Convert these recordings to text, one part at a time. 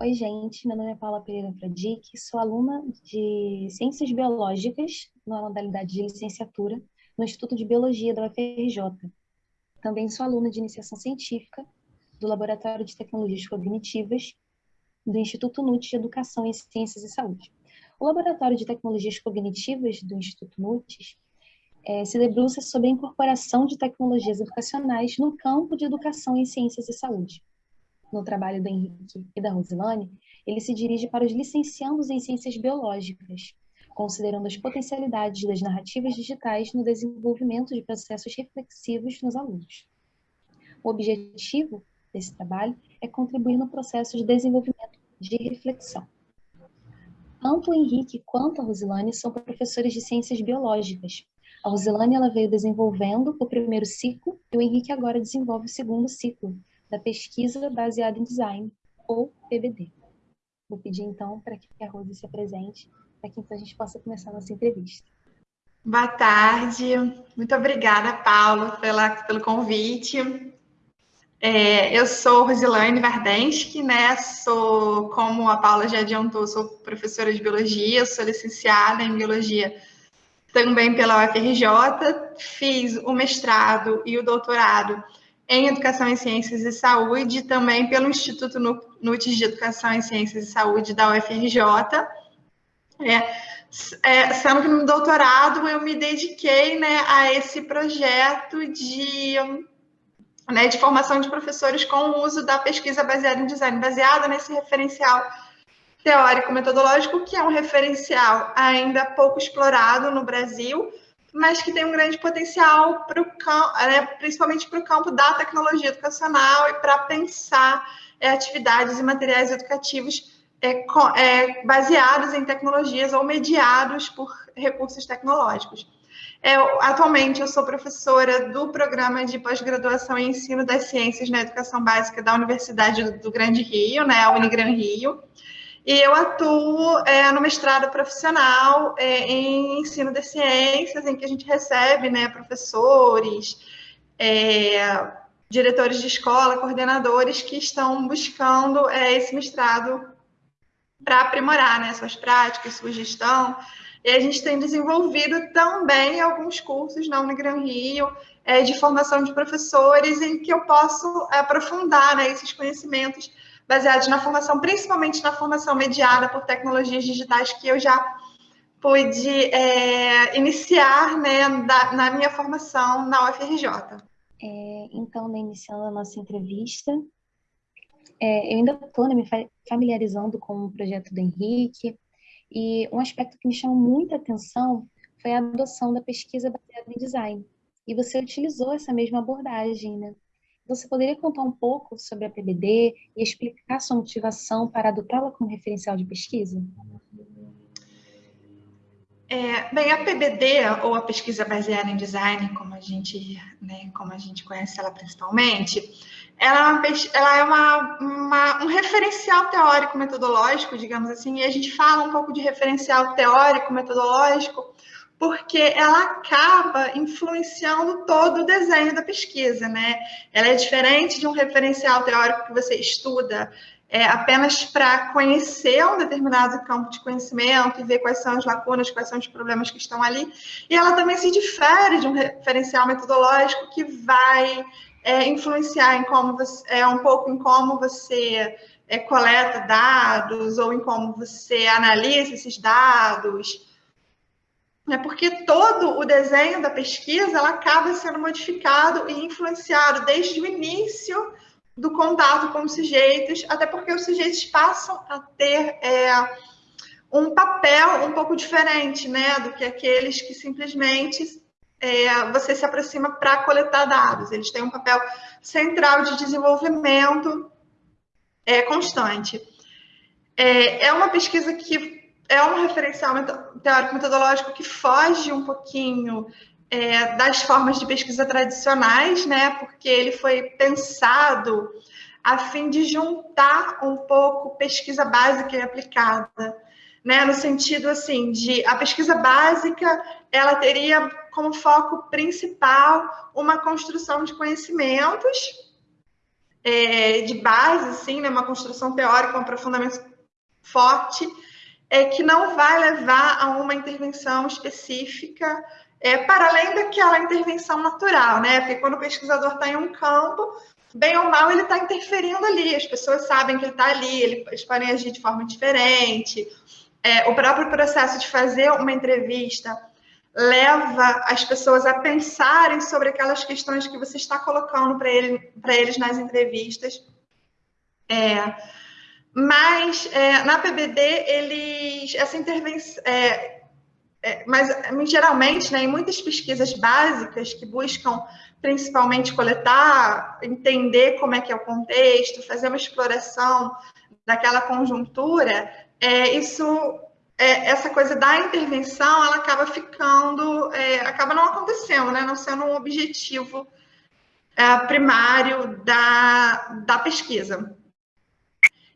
Oi, gente. Meu nome é Paula Pereira Fradique, sou aluna de Ciências Biológicas na modalidade de licenciatura no Instituto de Biologia da UFRJ. Também sou aluna de iniciação científica do Laboratório de Tecnologias Cognitivas do Instituto NUT de Educação em Ciências e Saúde. O Laboratório de Tecnologias Cognitivas do Instituto NUT é, se debruça sobre a incorporação de tecnologias educacionais no campo de educação em ciências e saúde. No trabalho do Henrique e da Rosilane, ele se dirige para os licenciandos em ciências biológicas, considerando as potencialidades das narrativas digitais no desenvolvimento de processos reflexivos nos alunos. O objetivo desse trabalho é contribuir no processo de desenvolvimento de reflexão. Tanto o Henrique quanto a Rosilane são professores de ciências biológicas. A Rosilane ela veio desenvolvendo o primeiro ciclo e o Henrique agora desenvolve o segundo ciclo da pesquisa baseada em design, ou PBD. Vou pedir então para que a Rose se apresente, para que então a gente possa começar a nossa entrevista. Boa tarde, muito obrigada, Paulo, pela, pelo convite. É, eu sou Rosilane Vardensky, né? Sou, como a Paula já adiantou, sou professora de biologia, sou licenciada em biologia também pela UFRJ, fiz o mestrado e o doutorado em Educação em Ciências e Saúde, também pelo Instituto NUTES de Educação em Ciências e Saúde da UFRJ. É, é, sendo que no doutorado eu me dediquei né, a esse projeto de né, de formação de professores com o uso da pesquisa baseada em design, baseada nesse referencial teórico-metodológico, que é um referencial ainda pouco explorado no Brasil, mas que tem um grande potencial para o né, principalmente para o campo da tecnologia educacional e para pensar é, atividades e materiais educativos é, é, baseados em tecnologias ou mediados por recursos tecnológicos. É, atualmente, eu sou professora do programa de pós-graduação em ensino das ciências na educação básica da Universidade do, do Grande Rio, né, a Unigran Rio, e eu atuo é, no mestrado profissional é, em ensino das ciências, em que a gente recebe né, professores, é, diretores de escola, coordenadores que estão buscando é, esse mestrado para aprimorar né, suas práticas, sua gestão, e a gente tem desenvolvido também alguns cursos na Unigran Rio é, de formação de professores em que eu posso aprofundar né, esses conhecimentos baseados na formação, principalmente na formação mediada por tecnologias digitais que eu já pude é, iniciar né, da, na minha formação na UFRJ. É, então, né, iniciando a nossa entrevista, é, eu ainda estou né, me familiarizando com o projeto do Henrique, e um aspecto que me chamou muita atenção foi a adoção da pesquisa baseada em design. E você utilizou essa mesma abordagem, né? Você poderia contar um pouco sobre a PBD e explicar sua motivação para adotá-la como referencial de pesquisa? É, bem, a PBD, ou a pesquisa baseada em design, como a gente, né, como a gente conhece ela principalmente, ela é, ela é uma, uma, um referencial teórico-metodológico, digamos assim, e a gente fala um pouco de referencial teórico-metodológico porque ela acaba influenciando todo o desenho da pesquisa, né? Ela é diferente de um referencial teórico que você estuda é, apenas para conhecer um determinado campo de conhecimento e ver quais são as lacunas, quais são os problemas que estão ali. E ela também se difere de um referencial metodológico que vai é, influenciar em como você, é, um pouco em como você é, coleta dados ou em como você analisa esses dados. É porque todo o desenho da pesquisa ela acaba sendo modificado e influenciado desde o início do contato com os sujeitos, até porque os sujeitos passam a ter é, um papel um pouco diferente, né, do que aqueles que simplesmente é, você se aproxima para coletar dados. Eles têm um papel central de desenvolvimento é, constante. É, é uma pesquisa que é um referencial teórico-metodológico que foge um pouquinho é, das formas de pesquisa tradicionais, né? Porque ele foi pensado a fim de juntar um pouco pesquisa básica e aplicada, né? No sentido assim de a pesquisa básica ela teria como foco principal uma construção de conhecimentos é, de base, assim, né, uma construção teórica, um aprofundamento forte, é, que não vai levar a uma intervenção específica é, para além daquela intervenção natural, né? Porque quando o pesquisador está em um campo, bem ou mal, ele está interferindo ali, as pessoas sabem que ele está ali, eles podem agir de forma diferente. É, o próprio processo de fazer uma entrevista leva as pessoas a pensarem sobre aquelas questões que você está colocando para ele, eles nas entrevistas. É, mas é, na PBD, eles, essa intervenção, é, é, mas geralmente, né, em muitas pesquisas básicas que buscam principalmente coletar, entender como é que é o contexto, fazer uma exploração daquela conjuntura, é, isso, é, essa coisa da intervenção, ela acaba ficando, é, acaba não acontecendo, né, não sendo um objetivo é, primário da, da pesquisa.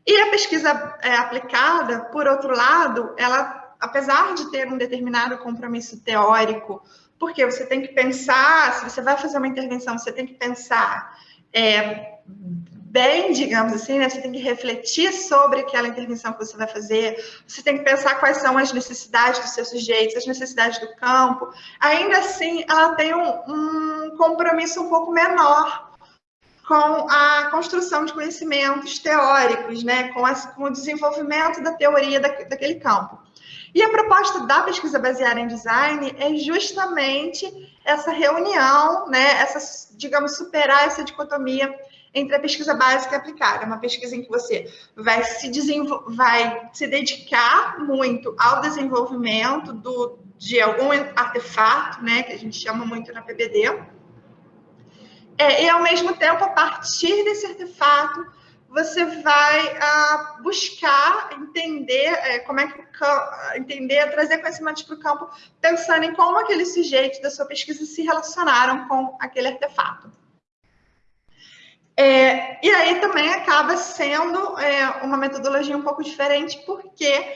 E a pesquisa é, aplicada, por outro lado, ela, apesar de ter um determinado compromisso teórico, porque você tem que pensar, se você vai fazer uma intervenção, você tem que pensar é, bem, digamos assim, né? Você tem que refletir sobre aquela intervenção que você vai fazer, você tem que pensar quais são as necessidades dos seus sujeitos, as necessidades do campo. Ainda assim, ela tem um, um compromisso um pouco menor com a construção de conhecimentos teóricos, né, com, com o desenvolvimento da teoria da, daquele campo. E a proposta da pesquisa baseada em design é justamente essa reunião, né, essa, digamos, superar essa dicotomia entre a pesquisa básica e aplicada, uma pesquisa em que você vai se, vai se dedicar muito ao desenvolvimento do, de algum artefato, né, que a gente chama muito na PBD, é, e, ao mesmo tempo, a partir desse artefato, você vai ah, buscar entender é, como é que entender, trazer conhecimentos para o campo, pensando em como aqueles sujeitos da sua pesquisa se relacionaram com aquele artefato. É, e aí também acaba sendo é, uma metodologia um pouco diferente, porque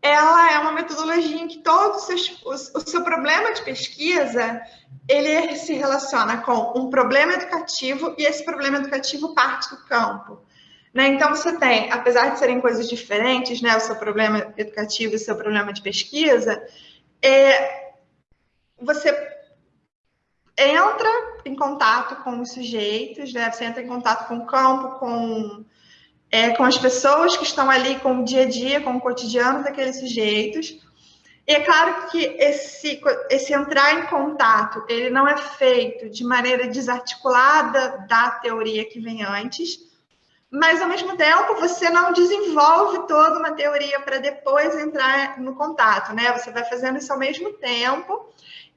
ela é uma metodologia em que todo o seu, o seu problema de pesquisa ele se relaciona com um problema educativo e esse problema educativo parte do campo. Né? Então, você tem, apesar de serem coisas diferentes, né, o seu problema educativo e o seu problema de pesquisa, é, você entra em contato com os sujeitos, né? você entra em contato com o campo, com é, com as pessoas que estão ali com o dia a dia, com o cotidiano daqueles sujeitos. E é claro que esse, esse entrar em contato, ele não é feito de maneira desarticulada da teoria que vem antes, mas ao mesmo tempo você não desenvolve toda uma teoria para depois entrar no contato, né? Você vai fazendo isso ao mesmo tempo,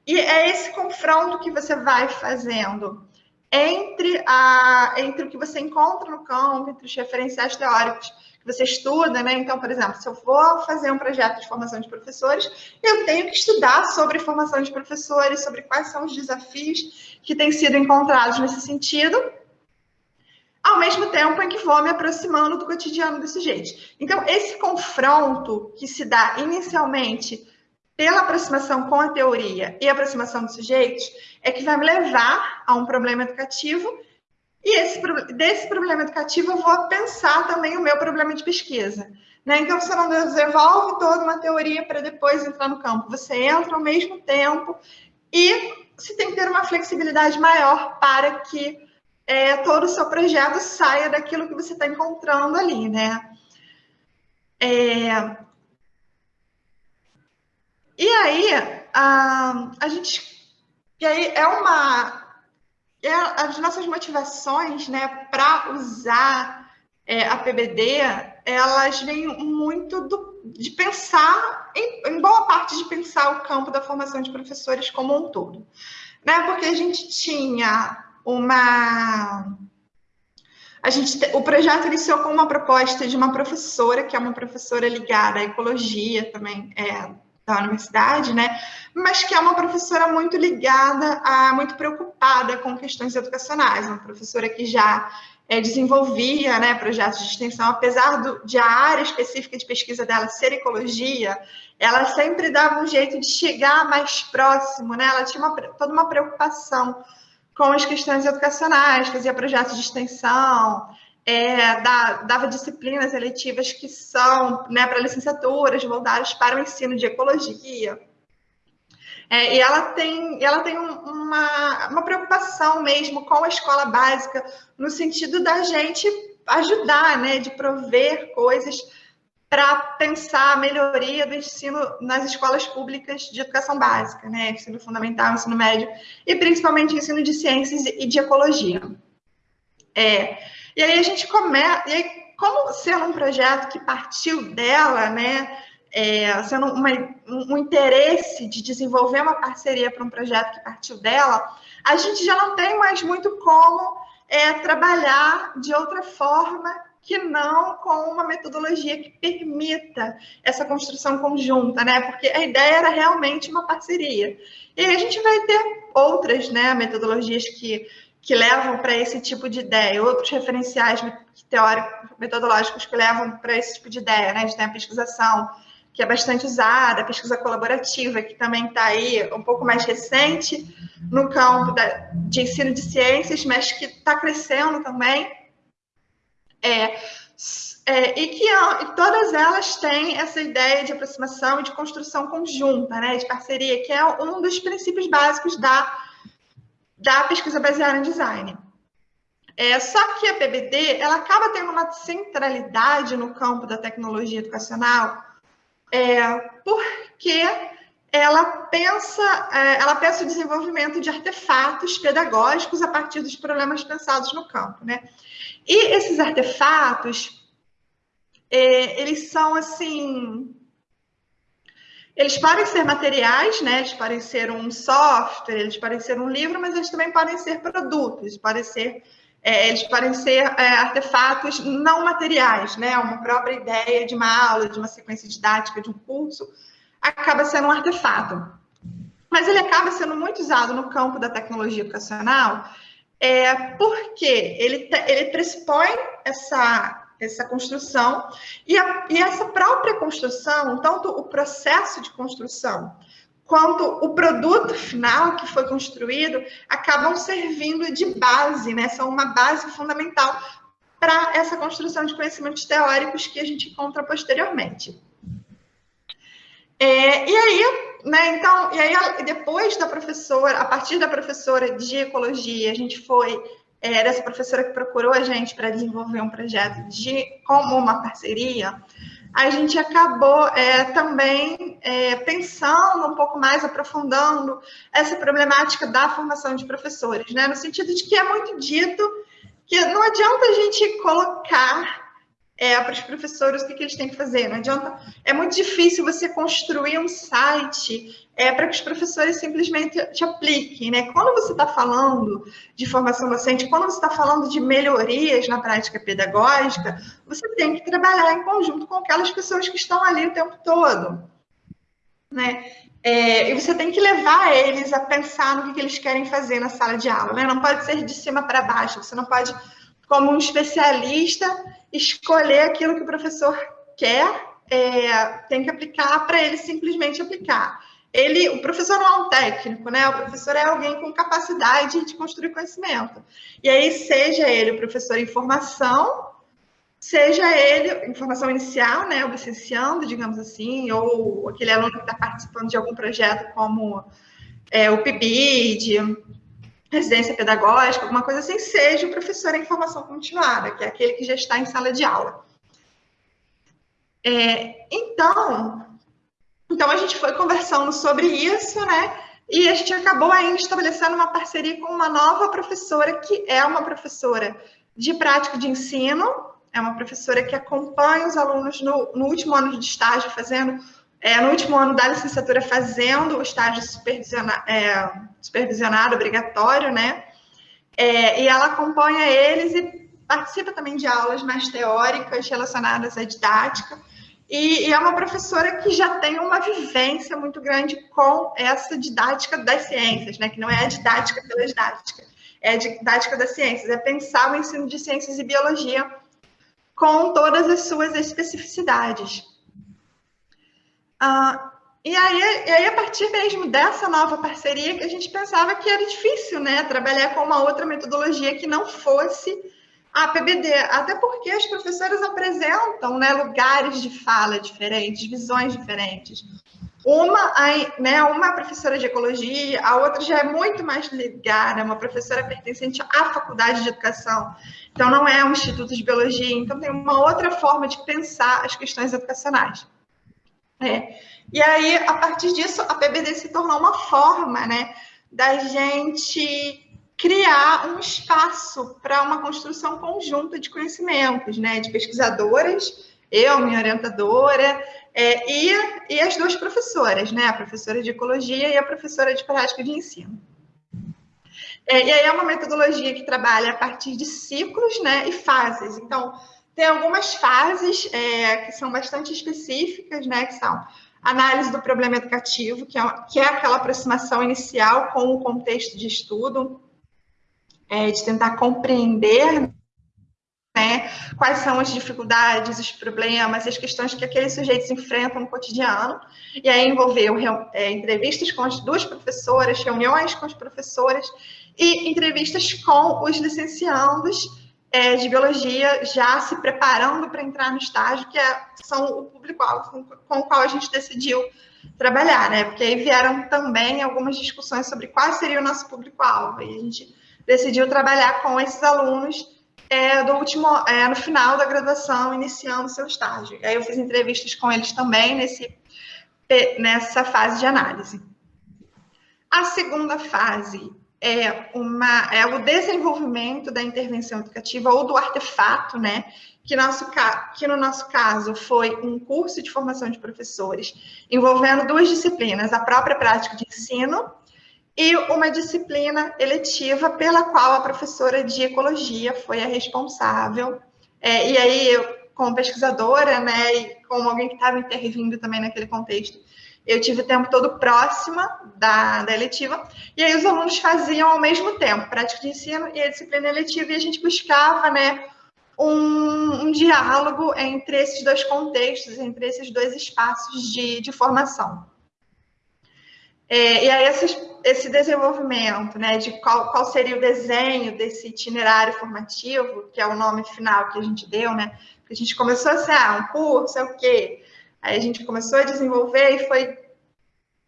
e é esse confronto que você vai fazendo entre, a, entre o que você encontra no campo, entre os referenciais teóricos que você estuda, né? Então, por exemplo, se eu for fazer um projeto de formação de professores, eu tenho que estudar sobre formação de professores, sobre quais são os desafios que têm sido encontrados nesse sentido, ao mesmo tempo em que vou me aproximando do cotidiano dos sujeitos. Então, esse confronto que se dá inicialmente pela aproximação com a teoria e aproximação dos sujeitos, é que vai me levar a um problema educativo, e esse, desse problema educativo eu vou pensar também o meu problema de pesquisa. Né? Então, você não desenvolve toda uma teoria para depois entrar no campo, você entra ao mesmo tempo e você tem que ter uma flexibilidade maior para que é, todo o seu projeto saia daquilo que você está encontrando ali, né? É, e aí, a, a gente. E aí é uma. É as nossas motivações né, para usar é, a PBD, elas vêm muito do, de pensar, em, em, boa parte de pensar o campo da formação de professores como um todo. Né? Porque a gente tinha uma. A gente, o projeto iniciou com uma proposta de uma professora, que é uma professora ligada à ecologia também, é, da universidade, né? Mas que é uma professora muito ligada, a, muito preocupada com questões educacionais, uma professora que já é, desenvolvia né, projetos de extensão, apesar do, de a área específica de pesquisa dela ser ecologia, ela sempre dava um jeito de chegar mais próximo, né? Ela tinha uma, toda uma preocupação com as questões educacionais, fazia projetos de extensão, é, dava disciplinas eletivas que são né, para licenciaturas voltadas para o ensino de ecologia. É, e ela tem, ela tem uma, uma preocupação mesmo com a escola básica, no sentido da gente ajudar, né, de prover coisas para pensar a melhoria do ensino nas escolas públicas de educação básica, né, ensino fundamental, ensino médio, e principalmente ensino de ciências e de ecologia. É, e aí a gente começa, e aí, como sendo um projeto que partiu dela, né, é, sendo uma, um interesse de desenvolver uma parceria para um projeto que partiu dela, a gente já não tem mais muito como é, trabalhar de outra forma que não com uma metodologia que permita essa construção conjunta, né? Porque a ideia era realmente uma parceria. E a gente vai ter outras né, metodologias que que levam para esse tipo de ideia, outros referenciais teóricos, metodológicos que levam para esse tipo de ideia, né? A gente tem a pesquisação, que é bastante usada, a pesquisa colaborativa, que também está aí um pouco mais recente no campo da, de ensino de ciências, mas que está crescendo também. É, é, e que e todas elas têm essa ideia de aproximação e de construção conjunta, né, de parceria, que é um dos princípios básicos da da pesquisa baseada em design. É, só que a PBD ela acaba tendo uma centralidade no campo da tecnologia educacional, é, porque ela pensa, é, ela pensa o desenvolvimento de artefatos pedagógicos a partir dos problemas pensados no campo, né? E esses artefatos, é, eles são assim eles podem ser materiais, né? Eles podem ser um software, eles podem ser um livro, mas eles também podem ser produtos, podem ser, é, eles podem ser é, artefatos não materiais, né? Uma própria ideia de uma aula, de uma sequência didática, de um curso, acaba sendo um artefato. Mas ele acaba sendo muito usado no campo da tecnologia educacional, é, porque ele, ele pressupõe essa essa construção. E, a, e essa própria construção, tanto o processo de construção quanto o produto final que foi construído acabam servindo de base, né? São uma base fundamental para essa construção de conhecimentos teóricos que a gente encontra posteriormente. É, e aí, né, então, e aí depois da professora, a partir da professora de ecologia, a gente foi era essa professora que procurou a gente para desenvolver um projeto de como uma parceria, a gente acabou é, também é, pensando um pouco mais, aprofundando essa problemática da formação de professores, né? no sentido de que é muito dito que não adianta a gente colocar é, para os professores o que, que, eles têm que fazer. Não adianta. É muito difícil você construir um site é, para que os professores simplesmente te apliquem. Né? Quando você está falando de formação docente, quando você está falando de melhorias na prática pedagógica, você tem que trabalhar em conjunto com aquelas pessoas que estão ali o tempo todo. Né? É, e você tem que levar eles a pensar no que, que eles querem fazer na sala de aula. Né? Não pode ser de cima para baixo. Você não pode, como um especialista, escolher aquilo que o professor quer, é, tem que aplicar para ele simplesmente aplicar. Ele, o professor não é um técnico, né? O professor é alguém com capacidade de construir conhecimento. E aí, seja ele o professor em formação, seja ele informação inicial, né, o licenciando, digamos assim, ou aquele aluno que está participando de algum projeto como é, o PIBID, residência pedagógica, alguma coisa assim, seja o professor em formação continuada, que é aquele que já está em sala de aula. É, então, então, a gente foi conversando sobre isso, né? E a gente acabou ainda estabelecendo uma parceria com uma nova professora, que é uma professora de prática de ensino, é uma professora que acompanha os alunos no, no último ano de estágio, fazendo é, no último ano da licenciatura fazendo o estágio supervisionado, é, supervisionado obrigatório, né? É, e ela acompanha eles e participa também de aulas mais teóricas relacionadas à didática. E, e, é uma professora que já tem uma vivência muito grande com essa didática das ciências, né? Que não é a didática pela didática, é a didática das ciências, é pensar o ensino de ciências e biologia com todas as suas especificidades. Ah, e aí, e aí, a partir mesmo dessa nova parceria, que a gente pensava que era difícil, né, trabalhar com uma outra metodologia que não fosse a PBD, até porque as professoras apresentam né, lugares de fala diferentes, visões diferentes. Uma, né, uma é professora de ecologia, a outra já é muito mais ligada, é uma professora pertencente à faculdade de educação. Então, não é um instituto de biologia, então tem uma outra forma de pensar as questões educacionais. É. E aí, a partir disso, a PBD se tornou uma forma né, da gente criar um espaço para uma construção conjunta de conhecimentos, né, de pesquisadoras, eu, minha orientadora, é, e, e as duas professoras, né, a professora de ecologia e a professora de prática de ensino. É, e aí é uma metodologia que trabalha a partir de ciclos né, e fases. Então, tem algumas fases é, que são bastante específicas, né, que são análise do problema educativo, que é, que é aquela aproximação inicial com o contexto de estudo, é, de tentar compreender né, quais são as dificuldades, os problemas, as questões que aqueles sujeitos enfrentam no cotidiano, e aí envolveu é, entrevistas com as duas professoras, reuniões com as professoras e entrevistas com os licenciandos é, de biologia já se preparando para entrar no estágio, que é, são o público-alvo com, com, o qual a gente decidiu trabalhar, né? Porque aí vieram também algumas discussões sobre qual seria o nosso público-alvo, e a gente decidiu trabalhar com esses alunos é, do último, é, no final da graduação, iniciando seu estágio. Aí eu fiz entrevistas com eles também nesse, nessa fase de análise. A segunda fase é, uma, é o desenvolvimento da intervenção educativa ou do artefato, né? Que, nosso, que no nosso caso foi um curso de formação de professores, envolvendo duas disciplinas, a própria prática de ensino e uma disciplina eletiva pela qual a professora de ecologia foi a responsável. É, e aí, eu, como pesquisadora, né, e como alguém que estava intervindo também naquele contexto, eu tive o tempo todo próxima da, da eletiva, e aí os alunos faziam ao mesmo tempo prática de ensino e a disciplina eletiva, e a gente buscava né, um, um diálogo entre esses dois contextos, entre esses dois espaços de, de formação. É, e aí esses, esse desenvolvimento, né, de qual, qual seria o desenho desse itinerário formativo, que é o nome final que a gente deu, né, a gente começou a ser, ah, um curso é o quê? Aí a gente começou a desenvolver e foi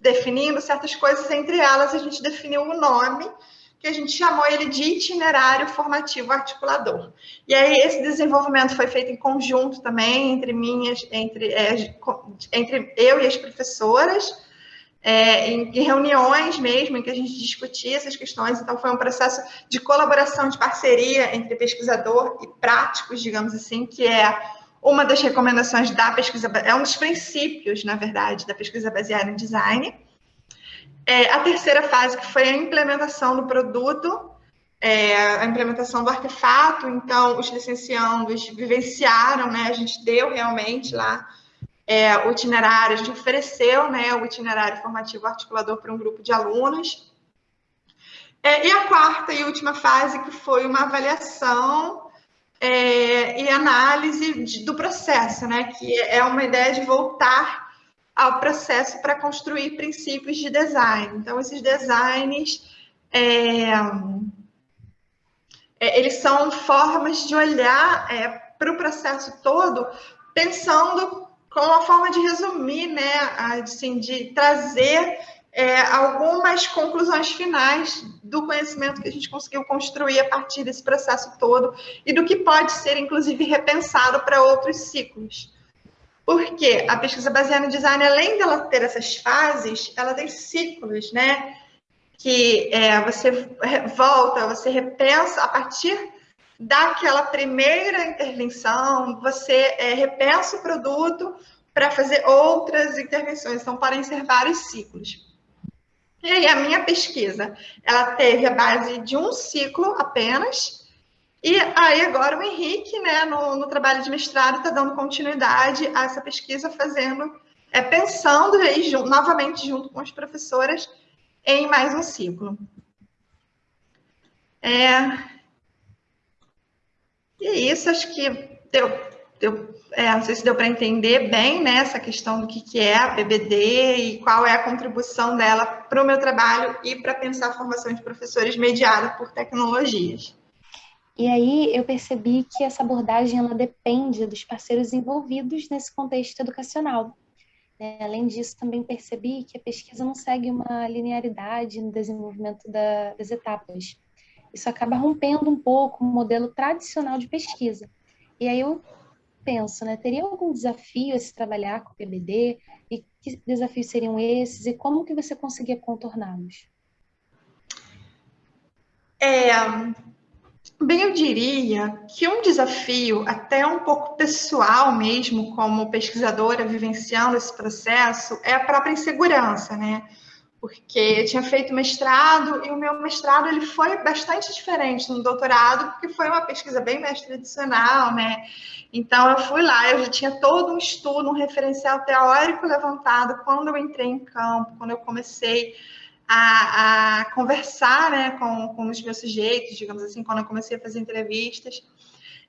definindo certas coisas, entre elas a gente definiu o nome, que a gente chamou ele de itinerário formativo articulador. E aí esse desenvolvimento foi feito em conjunto também entre minhas, entre, é, entre eu e as professoras, é, em, em, reuniões mesmo, em que a gente discutia essas questões. Então, foi um processo de colaboração, de parceria entre pesquisador e práticos, digamos assim, que é uma das recomendações da pesquisa, é um dos princípios, na verdade, da pesquisa baseada em design. É, a terceira fase, que foi a implementação do produto, é, a implementação do artefato, então os licenciandos vivenciaram, né, a gente deu realmente lá é, o itinerário, a gente ofereceu né, o itinerário formativo articulador para um grupo de alunos. É, e a quarta e última fase, que foi uma avaliação é, e análise de, do processo, né? Que é uma ideia de voltar ao processo para construir princípios de design. Então, esses designs, é, é, eles são formas de olhar é, para o processo todo, pensando como uma forma de resumir, né? Assim, de trazer é, algumas conclusões finais do conhecimento que a gente conseguiu construir a partir desse processo todo e do que pode ser, inclusive, repensado para outros ciclos. Porque a pesquisa baseada no design, além dela ter essas fases, ela tem ciclos, né? Que é, você volta, você repensa a partir daquela primeira intervenção, você é, repensa o produto para fazer outras intervenções. Então, podem ser vários ciclos. E aí, a minha pesquisa, ela teve a base de um ciclo apenas, e aí agora o Henrique, né, no, no trabalho de mestrado, está dando continuidade a essa pesquisa, fazendo, é, pensando aí, novamente junto com as professoras, em mais um ciclo. É... E é isso, acho que deu deu, é, não sei se deu para entender bem né, essa questão do que, que é a PBD e qual é a contribuição dela para o meu trabalho e para pensar a formação de professores mediada por tecnologias. E aí eu percebi que essa abordagem ela depende dos parceiros envolvidos nesse contexto educacional. Né? Além disso, também percebi que a pesquisa não segue uma linearidade no desenvolvimento da, das etapas. Isso acaba rompendo um pouco o modelo tradicional de pesquisa. E aí eu penso, né, teria algum desafio a se trabalhar com o PBD? E que desafios seriam esses? E como que você conseguia contorná-los? É, Bem, eu diria que um desafio, até um pouco pessoal mesmo, como pesquisadora vivenciando esse processo, é a própria insegurança, né? Porque eu tinha feito mestrado e o meu mestrado ele foi bastante diferente do doutorado, porque foi uma pesquisa bem mais tradicional, né? Então eu fui lá, eu já tinha todo um estudo, um referencial teórico levantado quando eu entrei em campo, quando eu comecei a, a conversar né, com, com os meus sujeitos, digamos assim, quando eu comecei a fazer entrevistas.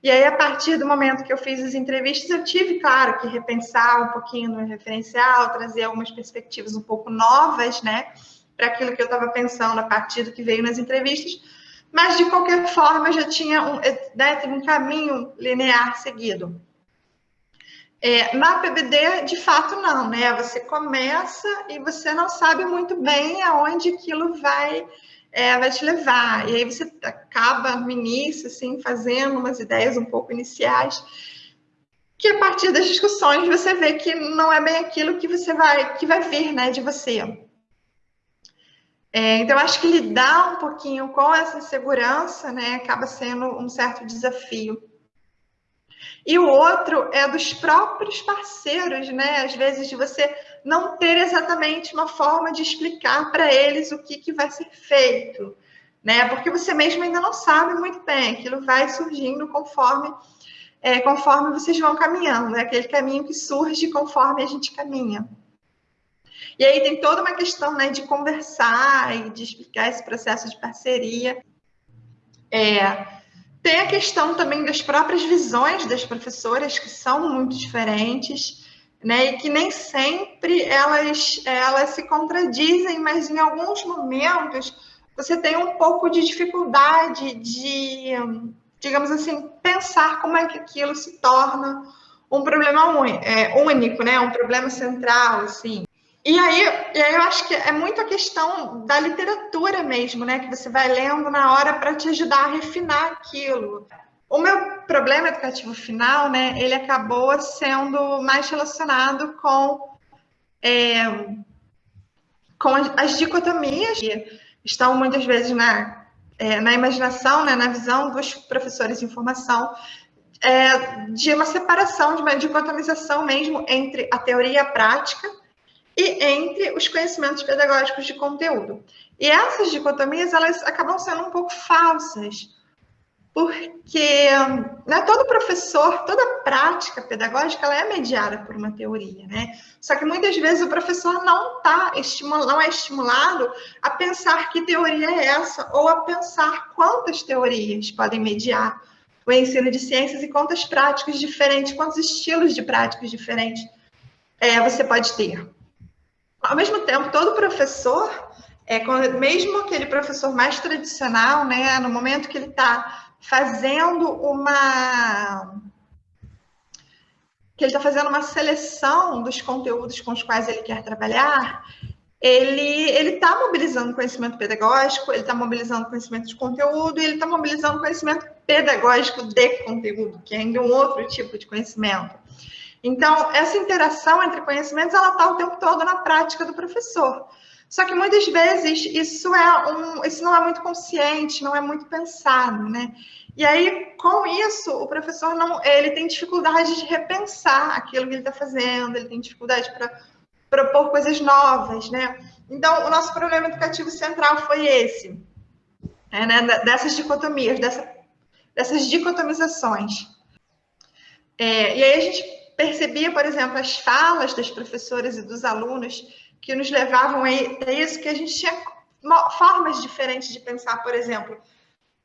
E aí, a partir do momento que eu fiz as entrevistas, eu tive, claro, que repensar um pouquinho no referencial, trazer algumas perspectivas um pouco novas, né, para aquilo que eu estava pensando a partir do que veio nas entrevistas. Mas, de qualquer forma, já tinha um, né, um caminho linear seguido. É, na PBD, de fato, não, né? Você começa e você não sabe muito bem aonde aquilo vai, é, vai te levar. E aí você acaba no início, assim, fazendo umas ideias um pouco iniciais, que a partir das discussões você vê que não é bem aquilo que você vai, que vai vir, né, de você. É, então, acho que lidar um pouquinho com essa insegurança, né, acaba sendo um certo desafio. E o outro é dos próprios parceiros, né? Às vezes de você não ter exatamente uma forma de explicar para eles o que, que vai ser feito, né? Porque você mesmo ainda não sabe muito bem, aquilo vai surgindo conforme é, conforme vocês vão caminhando, é aquele caminho que surge conforme a gente caminha. E aí tem toda uma questão né, de conversar e de explicar esse processo de parceria. É, tem a questão também das próprias visões das professoras, que são muito diferentes, né? E que nem sempre elas, elas se contradizem, mas em alguns momentos você tem um pouco de dificuldade de, digamos assim, pensar como é que aquilo se torna um problema é, único, né? Um problema central, assim. E aí, e aí eu acho que é muito a questão da literatura mesmo, né? Que você vai lendo na hora para te ajudar a refinar aquilo. O meu problema educativo final, né? Ele acabou sendo mais relacionado com é, com as dicotomias que estão muitas vezes na, é, na imaginação, né, na visão dos professores de formação, é, de uma separação, de uma dicotomização mesmo entre a teoria e a prática, e entre os conhecimentos pedagógicos de conteúdo. E essas dicotomias, elas acabam sendo um pouco falsas, porque né, todo professor, toda prática pedagógica, ela é mediada por uma teoria, né? Só que muitas vezes o professor não tá não é estimulado a pensar que teoria é essa, ou a pensar quantas teorias podem mediar o ensino de ciências e quantas práticas diferentes, quantos estilos de práticas diferentes é, você pode ter. Ao mesmo tempo, todo professor, é, mesmo aquele professor mais tradicional, né, no momento que ele está fazendo uma que ele está fazendo uma seleção dos conteúdos com os quais ele quer trabalhar, ele está mobilizando conhecimento pedagógico, ele está mobilizando conhecimento de conteúdo, e ele está mobilizando conhecimento pedagógico de conteúdo, que é ainda um outro tipo de conhecimento. Então, essa interação entre conhecimentos, ela está o tempo todo na prática do professor. Só que muitas vezes isso, é um, isso não é muito consciente, não é muito pensado, né? E aí, com isso, o professor não, ele tem dificuldade de repensar aquilo que ele está fazendo, ele tem dificuldade para propor coisas novas, né? Então, o nosso problema educativo central foi esse, é, né? dessas dicotomias, dessa, dessas dicotomizações. É, e aí a gente percebia, por exemplo, as falas das professoras e dos alunos que nos levavam a isso, que a gente tinha formas diferentes de pensar, por exemplo.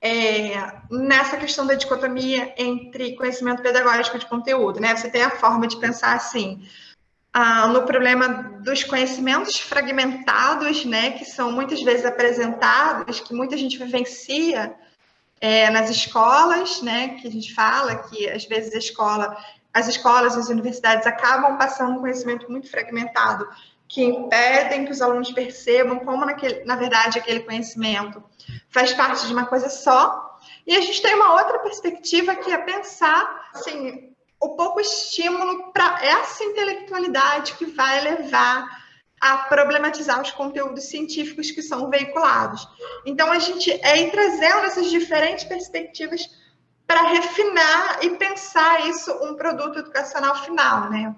é, nessa questão da dicotomia entre conhecimento pedagógico de conteúdo, né? Você tem a forma de pensar assim, ah, no problema dos conhecimentos fragmentados, né, que são muitas vezes apresentados, que muita gente vivencia é, nas escolas, né, que a gente fala que às vezes a escola, as escolas, as universidades acabam passando um conhecimento muito fragmentado, que impedem que os alunos percebam como, naquele, na verdade, aquele conhecimento faz parte de uma coisa só. E a gente tem uma outra perspectiva que é pensar, assim, o pouco estímulo para essa intelectualidade que vai levar a problematizar os conteúdos científicos que são veiculados. Então, a gente é ir trazendo essas diferentes perspectivas para refinar e pensar isso um produto educacional final, né?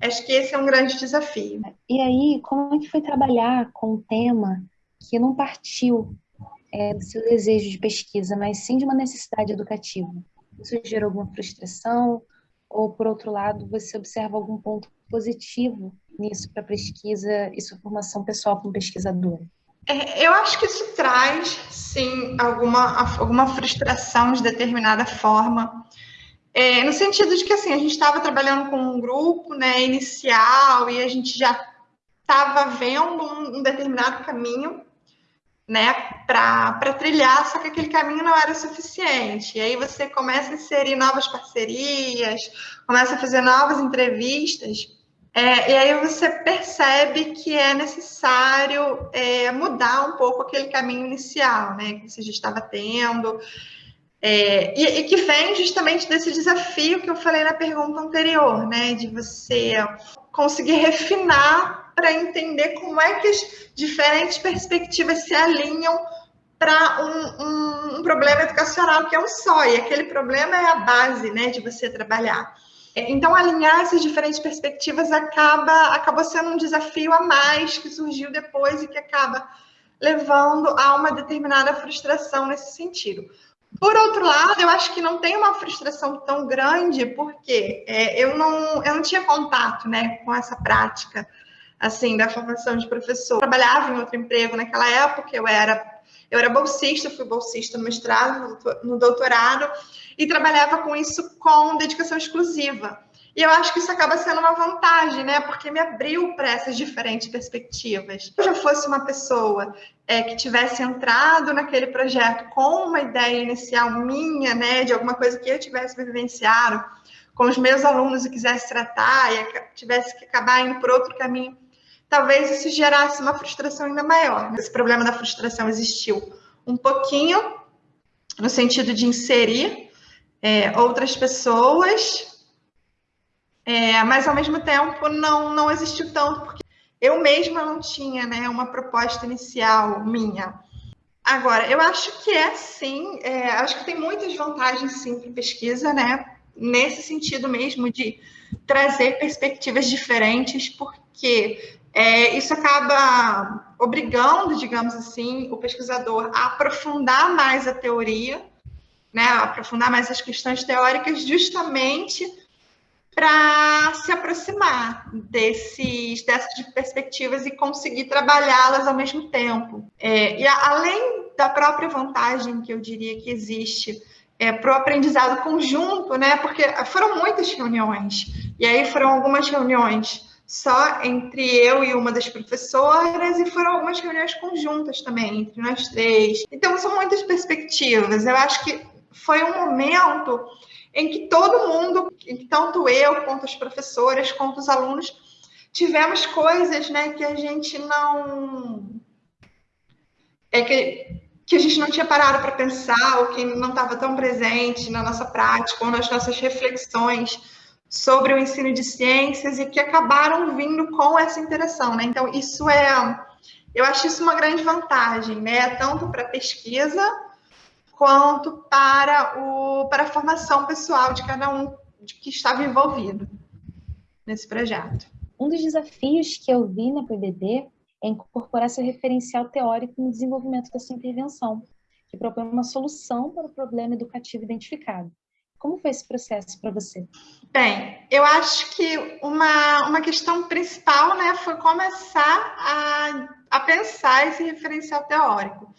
Acho que esse é um grande desafio. E aí, como é que foi trabalhar com um tema que não partiu é, do seu desejo de pesquisa, mas sim de uma necessidade educativa? Isso gerou alguma frustração? Ou, por outro lado, você observa algum ponto positivo nisso para pesquisa e sua formação pessoal como pesquisadora? É, eu acho que isso traz, sim, alguma, alguma frustração de determinada forma. É, no sentido de que, assim, a gente estava trabalhando com um grupo né, inicial e a gente já estava vendo um, um determinado caminho né, para trilhar, só que aquele caminho não era suficiente. E aí você começa a inserir novas parcerias, começa a fazer novas entrevistas, é, e aí você percebe que é necessário é, mudar um pouco aquele caminho inicial, né, que você já estava tendo, é, e, e, que vem justamente desse desafio que eu falei na pergunta anterior, né, de você conseguir refinar para entender como é que as diferentes perspectivas se alinham para um, um, um, problema educacional que é um só, e aquele problema é a base né, de você trabalhar. Então, alinhar essas diferentes perspectivas acaba, acabou sendo um desafio a mais que surgiu depois e que acaba levando a uma determinada frustração nesse sentido. Por outro lado, eu acho que não tem uma frustração tão grande, porque é, eu, não, eu não tinha contato né, com essa prática assim, da formação de professor. Eu trabalhava em outro emprego naquela época, eu era eu era bolsista, fui bolsista no mestrado, no doutorado, e trabalhava com isso com dedicação exclusiva. E eu acho que isso acaba sendo uma vantagem, né? Porque me abriu para essas diferentes perspectivas. Se eu já fosse uma pessoa é, que tivesse entrado naquele projeto com uma ideia inicial minha, né, de alguma coisa que eu tivesse vivenciado com os meus alunos e quisesse tratar e tivesse que acabar indo por outro caminho, talvez isso gerasse uma frustração ainda maior. Esse problema da frustração existiu um pouquinho no sentido de inserir é, outras pessoas, é, mas ao mesmo tempo não, não existiu tanto, porque eu mesma não tinha né, uma proposta inicial minha. Agora, eu acho que é sim, é, acho que tem muitas vantagens sim para pesquisa, né? Nesse sentido mesmo de trazer perspectivas diferentes, porque é, isso acaba obrigando, digamos assim, o pesquisador a aprofundar mais a teoria, né, aprofundar mais as questões teóricas, justamente para se aproximar desses, dessas perspectivas e conseguir trabalhá-las ao mesmo tempo. É, e a, além da própria vantagem que eu diria que existe é, para o aprendizado conjunto, né? Porque foram muitas reuniões, e aí foram algumas reuniões só entre eu e uma das professoras, e foram algumas reuniões conjuntas também, entre nós três. Então, são muitas perspectivas. Eu acho que foi um momento em que todo mundo, tanto eu, quanto as professoras, quanto os alunos, tivemos coisas né, que a gente não. É que, que a gente não tinha parado para pensar, ou que não estava tão presente na nossa prática, ou nas nossas reflexões sobre o ensino de ciências e que acabaram vindo com essa interação, né? Então, isso é, eu acho isso uma grande vantagem, né? Tanto para a pesquisa quanto para, o, para a formação pessoal de cada um que estava envolvido nesse projeto. Um dos desafios que eu vi na PBD é incorporar seu referencial teórico no desenvolvimento da sua intervenção, que propõe uma solução para o problema educativo identificado. Como foi esse processo para você? Bem, eu acho que uma, uma questão principal né, foi começar a, a pensar esse referencial teórico.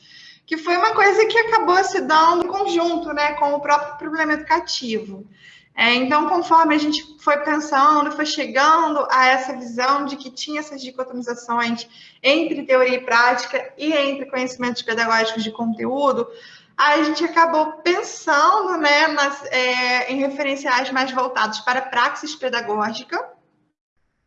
Que foi uma coisa que acabou se dando em conjunto né, com o próprio problema educativo. É, então, conforme a gente foi pensando, foi chegando a essa visão de que tinha essas dicotomizações entre teoria e prática e entre conhecimentos pedagógicos de conteúdo, a gente acabou pensando né, nas, é, em referenciais mais voltados para praxis pedagógica,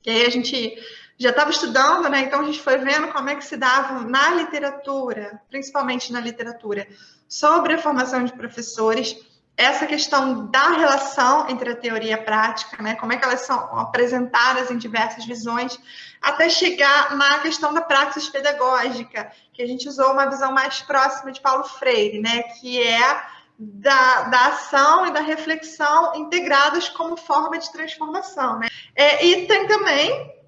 que aí a gente já estava estudando, né? Então a gente foi vendo como é que se dava na literatura, principalmente na literatura, sobre a formação de professores essa questão da relação entre a teoria e a prática, né? Como é que elas são apresentadas em diversas visões, até chegar na questão da praxis pedagógica, que a gente usou uma visão mais próxima de Paulo Freire, né? Que é da, da ação e da reflexão integradas como forma de transformação, né? É, e tem também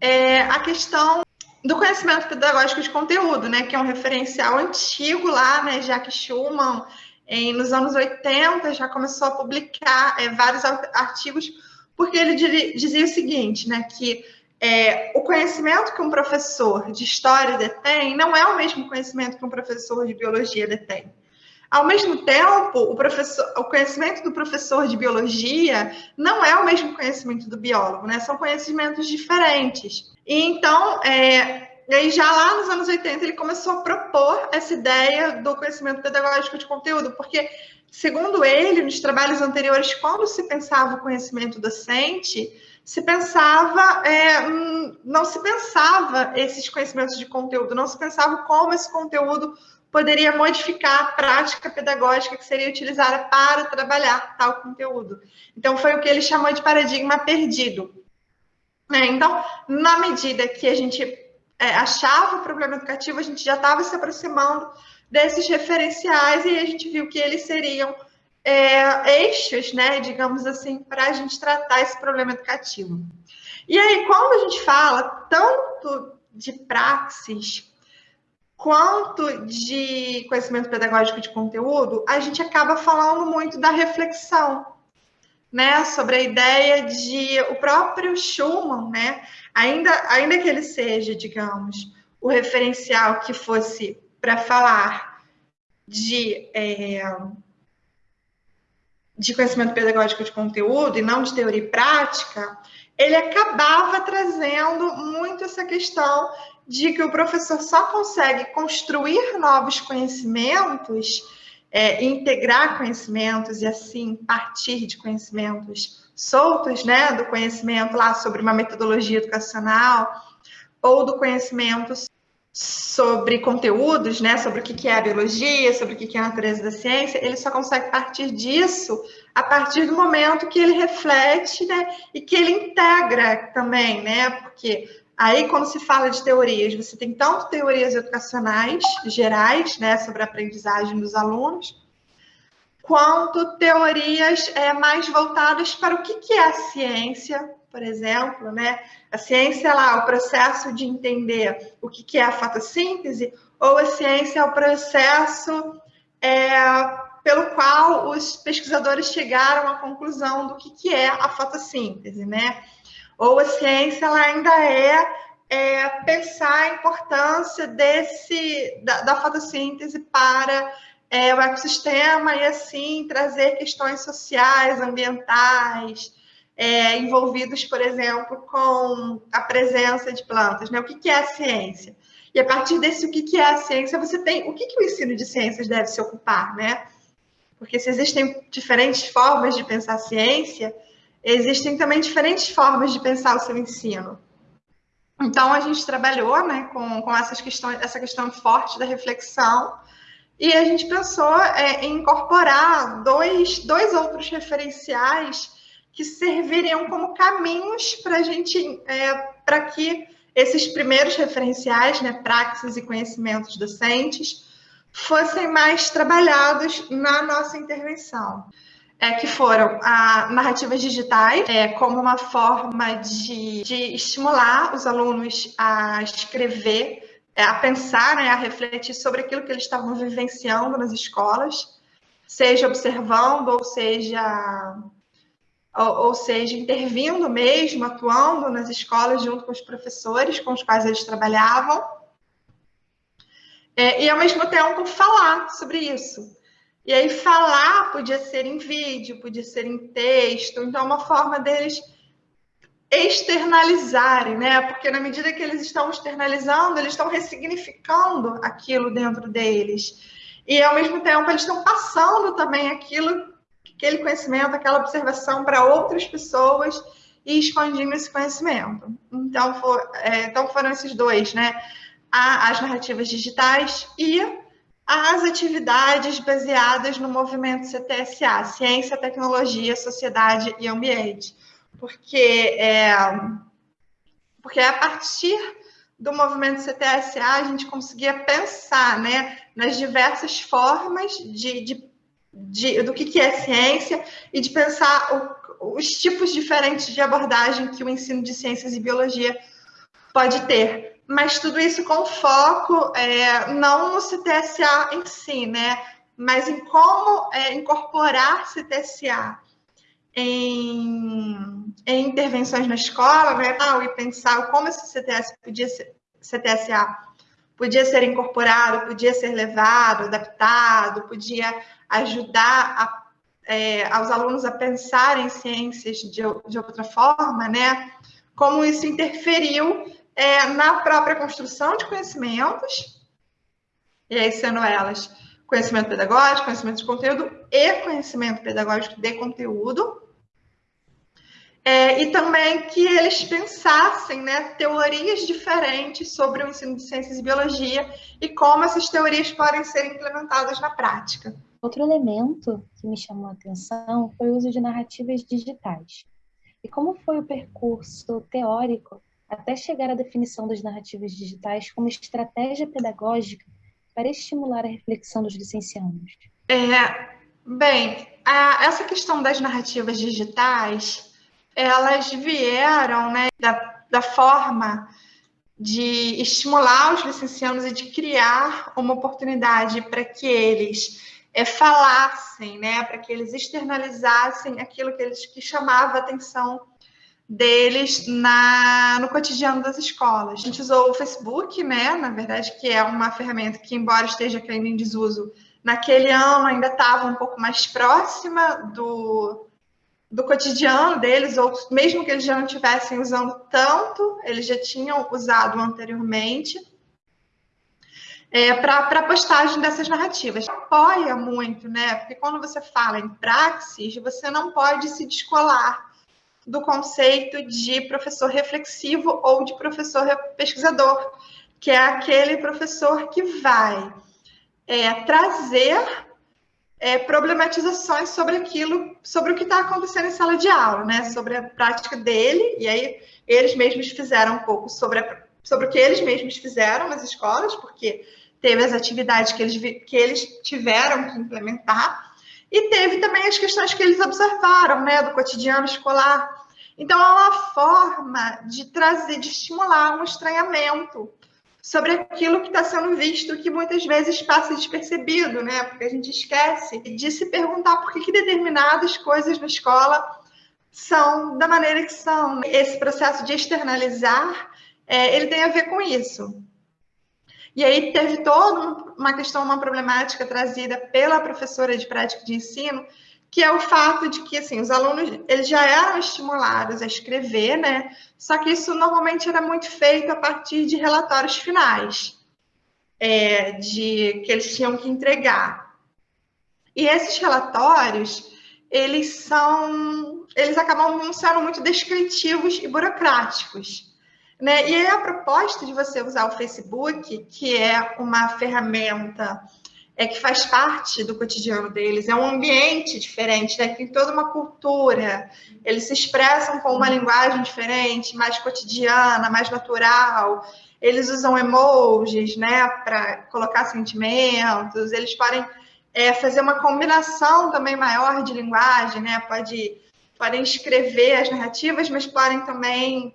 é, a questão do conhecimento pedagógico de conteúdo, né? Que é um referencial antigo lá, né? Jacques Schumann em, nos anos 80 já começou a publicar é, vários artigos, porque ele dizia o seguinte, né, que é, o conhecimento que um professor de história detém não é o mesmo conhecimento que um professor de biologia detém. Ao mesmo tempo, o, o conhecimento do professor de biologia não é o mesmo conhecimento do biólogo, né? São conhecimentos diferentes. E então, é, e já lá nos anos 80, ele começou a propor essa ideia do conhecimento pedagógico de conteúdo, porque, segundo ele, nos trabalhos anteriores, quando se pensava o conhecimento docente, se pensava, é, hum, não se pensava esses conhecimentos de conteúdo, não se pensava como esse conteúdo poderia modificar a prática pedagógica que seria utilizada para trabalhar tal conteúdo. Então, foi o que ele chamou de paradigma perdido. Né? Então, na medida que a gente é, achava o problema educativo, a gente já estava se aproximando desses referenciais e a gente viu que eles seriam é, eixos, né, digamos assim, para a gente tratar esse problema educativo. E aí, quando a gente fala tanto de praxis quanto de conhecimento pedagógico de conteúdo, a gente acaba falando muito da reflexão, né, sobre a ideia de o próprio Schumann, né, ainda, ainda que ele seja, digamos, o referencial que fosse para falar de, é, de conhecimento pedagógico de conteúdo e não de teoria e prática, ele acabava trazendo essa questão de que o professor só consegue construir novos conhecimentos é, integrar conhecimentos e assim partir de conhecimentos soltos, né, do conhecimento lá sobre uma metodologia educacional ou do conhecimento sobre conteúdos, né, sobre o que é a biologia, sobre o que é a natureza da ciência, ele só consegue partir disso a partir do momento que ele reflete, né, e que ele integra também, né, porque Aí, quando se fala de teorias, você tem tanto teorias educacionais gerais, né, sobre a aprendizagem dos alunos, quanto teorias é, mais voltadas para o que, que é a ciência, por exemplo, né? A ciência lá, o processo de entender o que, que é a fotossíntese, ou a ciência é o processo é, pelo qual os pesquisadores chegaram à conclusão do que, que é a fotossíntese, né? Ou a ciência ela ainda é, é pensar a importância desse da, da fotossíntese para é, o ecossistema e assim trazer questões sociais, ambientais, é, envolvidos, por exemplo, com a presença de plantas. Né? O que, que é a ciência? E a partir desse o que, que é a ciência, você tem o que, que o ensino de ciências deve se ocupar, né? Porque se existem diferentes formas de pensar ciência, existem também diferentes formas de pensar o seu ensino. Então, a gente trabalhou né, com, com essas questões, essa questão forte da reflexão, e a gente pensou é, em incorporar dois, dois outros referenciais que serviriam como caminhos para a gente, é, para que esses primeiros referenciais, né, praxis e conhecimentos docentes, fossem mais trabalhados na nossa intervenção é, que foram a narrativas digitais, é, como uma forma de, de estimular os alunos a escrever, é, a pensar, né, a refletir sobre aquilo que eles estavam vivenciando nas escolas, seja observando, ou seja, ou, ou seja, intervindo mesmo, atuando nas escolas junto com os professores com os quais eles trabalhavam. é, e ao mesmo tempo falar sobre isso. E aí falar podia ser em vídeo, podia ser em texto, então é uma forma deles externalizarem, né? Porque na medida que eles estão externalizando, eles estão ressignificando aquilo dentro deles. E ao mesmo tempo eles estão passando também aquilo, aquele conhecimento, aquela observação para outras pessoas e expandindo esse conhecimento. Então, for, é, então foram esses dois, né? As narrativas digitais e as atividades baseadas no movimento CTSA, Ciência, Tecnologia, Sociedade e Ambiente. Porque é, porque a partir do movimento CTSA a gente conseguia pensar né, nas diversas formas de, de, de do que, que é ciência e de pensar o, os tipos diferentes de abordagem que o ensino de ciências e biologia pode ter mas tudo isso com foco é, não no CTSA em si, né? Mas em como é, incorporar CTSA em, em, intervenções na escola, né? E pensar como esse CTS podia ser, CTSA podia ser incorporado, podia ser levado, adaptado, podia ajudar a, é, aos alunos a pensar em ciências de, de outra forma, né? Como isso interferiu é, na própria construção de conhecimentos, e aí sendo elas conhecimento pedagógico, conhecimento de conteúdo e conhecimento pedagógico de conteúdo, é, e também que eles pensassem né, teorias diferentes sobre o ensino de ciências e biologia e como essas teorias podem ser implementadas na prática. Outro elemento que me chamou a atenção foi o uso de narrativas digitais. E como foi o percurso teórico até chegar à definição das narrativas digitais como estratégia pedagógica para estimular a reflexão dos licenciados? É, bem, a, essa questão das narrativas digitais, elas vieram né, da, da forma de estimular os licenciados e de criar uma oportunidade para que eles é, falassem, né, para que eles externalizassem aquilo que eles que chamava atenção deles na, no cotidiano das escolas. A gente usou o Facebook, né, na verdade, que é uma ferramenta que, embora esteja caindo em desuso, naquele ano ainda estava um pouco mais próxima do, do cotidiano deles, ou mesmo que eles já não estivessem usando tanto, eles já tinham usado anteriormente. É, para a postagem dessas narrativas. Apoia muito, né? Porque quando você fala em praxis, você não pode se descolar do conceito de professor reflexivo ou de professor pesquisador, que é aquele professor que vai é, trazer é, problematizações sobre aquilo, sobre o que está acontecendo em sala de aula, né? Sobre a prática dele, e aí eles mesmos fizeram um pouco sobre, a, sobre o que eles mesmos fizeram nas escolas, porque teve as atividades que eles, que eles tiveram que implementar, e teve também as questões que eles observaram, né, do cotidiano escolar. Então, é uma forma de trazer, de estimular um estranhamento sobre aquilo que está sendo visto, que muitas vezes passa despercebido, né? Porque a gente esquece de se perguntar por que, que determinadas coisas na escola são da maneira que são. Esse processo de externalizar, é, ele tem a ver com isso. E aí teve toda uma questão, uma problemática trazida pela professora de prática de ensino, que é o fato de que assim os alunos eles já eram estimulados a escrever, né? Só que isso normalmente era muito feito a partir de relatórios finais, é, de que eles tinham que entregar. E esses relatórios eles são eles acabam sendo muito descritivos e burocráticos. Né? E aí a proposta de você usar o Facebook, que é uma ferramenta é que faz parte do cotidiano deles, é um ambiente diferente, né? tem toda uma cultura, eles se expressam com uma linguagem diferente, mais cotidiana, mais natural, eles usam emojis, né, para colocar sentimentos, eles podem é, fazer uma combinação também maior de linguagem, né, pode, podem escrever as narrativas, mas podem também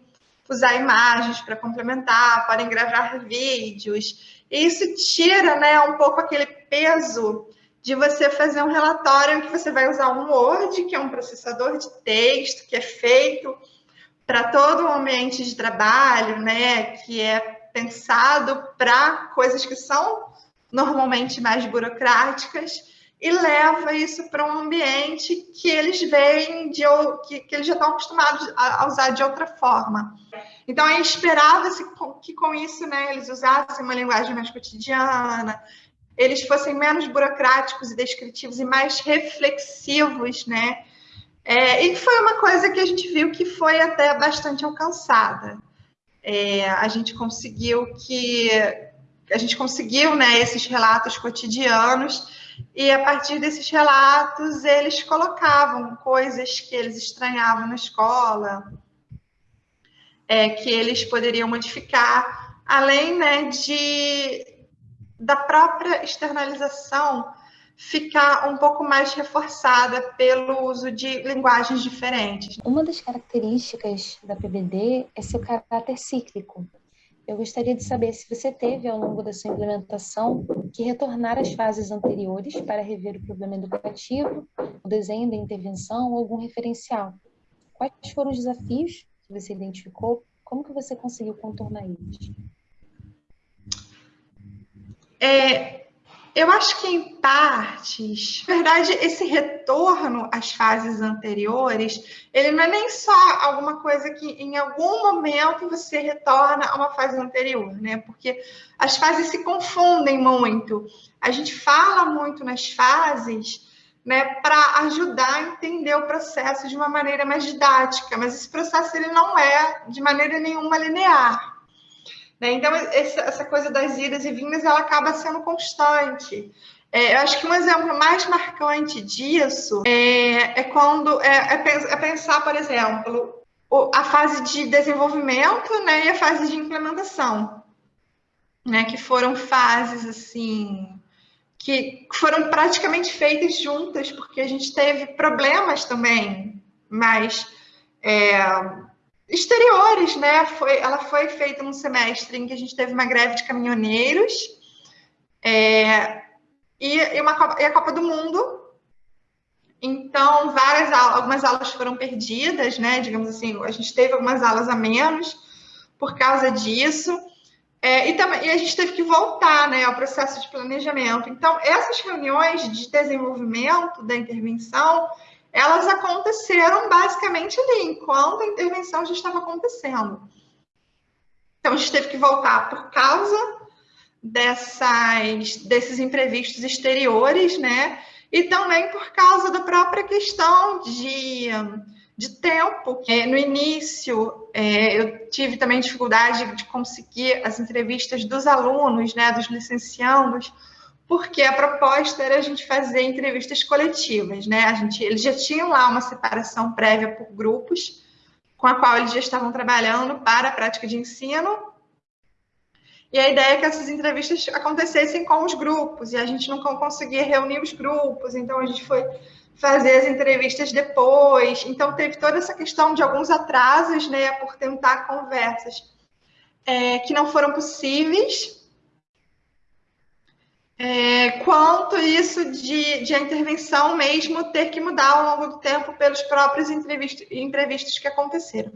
usar imagens para complementar, podem gravar vídeos, e isso tira, né, um pouco aquele peso de você fazer um relatório que você vai usar um Word, que é um processador de texto, que é feito para todo o ambiente de trabalho, né, que é pensado para coisas que são normalmente mais burocráticas, e leva isso para um ambiente que eles veem de que, que eles já estão acostumados a, usar de outra forma. Então, aí esperava-se que com isso, né, eles usassem uma linguagem mais cotidiana, eles fossem menos burocráticos e descritivos e mais reflexivos, né? É, e foi uma coisa que a gente viu que foi até bastante alcançada. É, a gente conseguiu que a gente conseguiu, né, esses relatos cotidianos e a partir desses relatos eles colocavam coisas que eles estranhavam na escola, é, que eles poderiam modificar, além né, de da própria externalização ficar um pouco mais reforçada pelo uso de linguagens diferentes. Uma das características da PBD é seu caráter cíclico. Eu gostaria de saber se você teve, ao longo da sua implementação, que retornar às fases anteriores para rever o problema educativo, o desenho da intervenção ou algum referencial. Quais foram os desafios que você identificou? Como que você conseguiu contornar eles? É, eu acho que em partes, na verdade, esse retorno às fases anteriores, ele não é nem só alguma coisa que em algum momento você retorna a uma fase anterior, né? Porque as fases se confundem muito. A gente fala muito nas fases, né, para ajudar a entender o processo de uma maneira mais didática, mas esse processo ele não é de maneira nenhuma linear. Né? Então, essa coisa das idas e vindas, ela acaba sendo constante. É, eu acho que um exemplo mais marcante disso é, é quando é, é, pensar, por exemplo, a fase de desenvolvimento né, e a fase de implementação, né, que foram fases assim que foram praticamente feitas juntas, porque a gente teve problemas também, mas é, exteriores, né? Foi, ela foi feita num semestre em que a gente teve uma greve de caminhoneiros é, e, uma, e a Copa do Mundo. Então, várias aulas, algumas aulas foram perdidas, né? Digamos assim, a gente teve algumas aulas a menos por causa disso. É, e, também, e a gente teve que voltar né, ao processo de planejamento. Então, essas reuniões de desenvolvimento da intervenção, elas aconteceram basicamente ali, enquanto a intervenção já estava acontecendo. Então, a gente teve que voltar por causa dessas, desses imprevistos exteriores, né? E também por causa da própria questão de, de tempo. No início, é, eu tive também dificuldade de conseguir as entrevistas dos alunos, né, dos licenciados, porque a proposta era a gente fazer entrevistas coletivas, né? A gente, eles já tinham lá uma separação prévia por grupos, com a qual eles já estavam trabalhando para a prática de ensino. E a ideia é que essas entrevistas acontecessem com os grupos, e a gente não conseguia reunir os grupos, então a gente foi fazer as entrevistas depois. Então teve toda essa questão de alguns atrasos, né, por tentar conversas é, que não foram possíveis é, quanto isso de, de a intervenção mesmo ter que mudar ao longo do tempo pelos próprios imprevistos que aconteceram.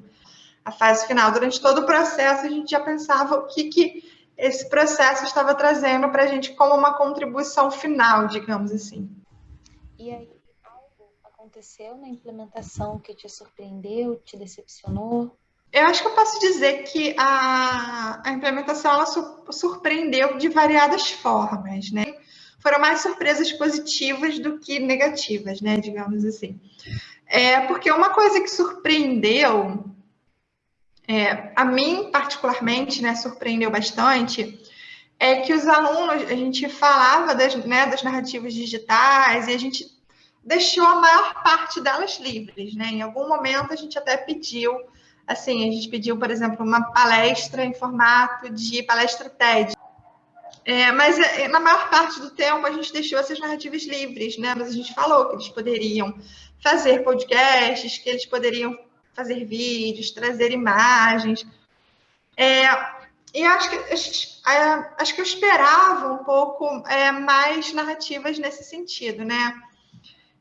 A fase final, durante todo o processo, a gente já pensava o que, que esse processo estava trazendo para a gente como uma contribuição final, digamos assim. E aí, algo aconteceu na implementação que te surpreendeu, te decepcionou? Eu acho que eu posso dizer que a, a implementação ela surpreendeu de variadas formas, né? Foram mais surpresas positivas do que negativas, né? Digamos assim. É, porque uma coisa que surpreendeu, é, a mim particularmente, né, surpreendeu bastante, é que os alunos, a gente falava das, né, das narrativas digitais e a gente deixou a maior parte delas livres, né? Em algum momento a gente até pediu assim, a gente pediu, por exemplo, uma palestra em formato de palestra TED. É, mas é, na maior parte do tempo a gente deixou essas narrativas livres, né? Mas a gente falou que eles poderiam fazer podcasts, que eles poderiam fazer vídeos, trazer imagens. É, e acho que, acho que eu esperava um pouco é, mais narrativas nesse sentido, né?